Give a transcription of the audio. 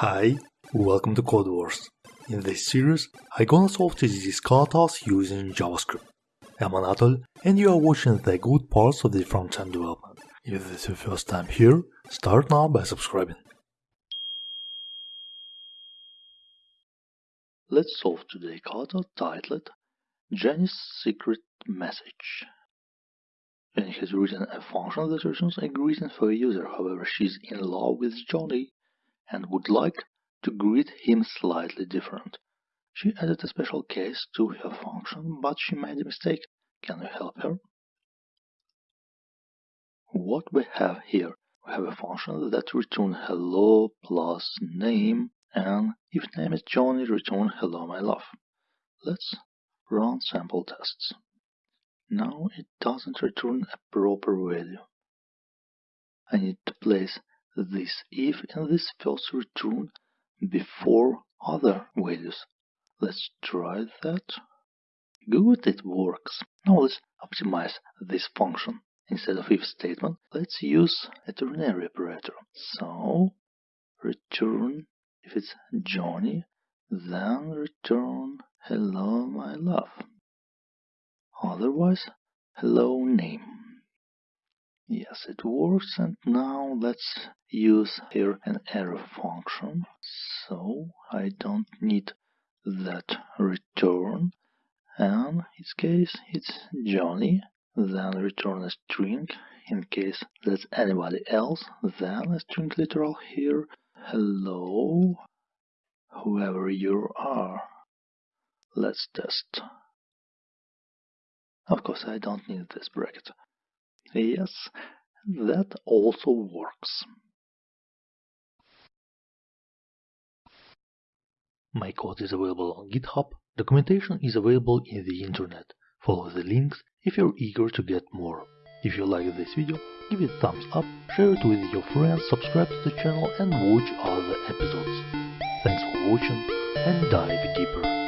Hi, welcome to Codewars. In this series, I'm gonna solve TDD katas using JavaScript. I'm Anatol, and you are watching the good parts of the front-end development. If this is your first time here, start now by subscribing. Let's solve today's kata titled Jenny's Secret Message. Jenny has written a function that returns a greeting for a user, however she is in love with Johnny and would like to greet him slightly different. She added a special case to her function, but she made a mistake. Can you help her? What we have here, we have a function that returns hello plus name, and if name is Johnny, return hello my love. Let's run sample tests. Now it doesn't return a proper value. I need to place this if and this first return before other values. Let's try that. Good, it works. Now let's optimize this function. Instead of if statement, let's use a ternary operator. So, return, if it's Johnny, then return hello my love. Otherwise, hello name. Yes, it works. And now let's use here an arrow function. So I don't need that return. And in this case, it's Johnny. Then return a string. In case that's anybody else, then a string literal here. Hello, whoever you are. Let's test. Of course, I don't need this bracket. Yes, that also works. My code is available on GitHub. Documentation is available in the internet. Follow the links if you're eager to get more. If you like this video, give it a thumbs up, share it with your friends, subscribe to the channel and watch other episodes. Thanks for watching and dive deeper.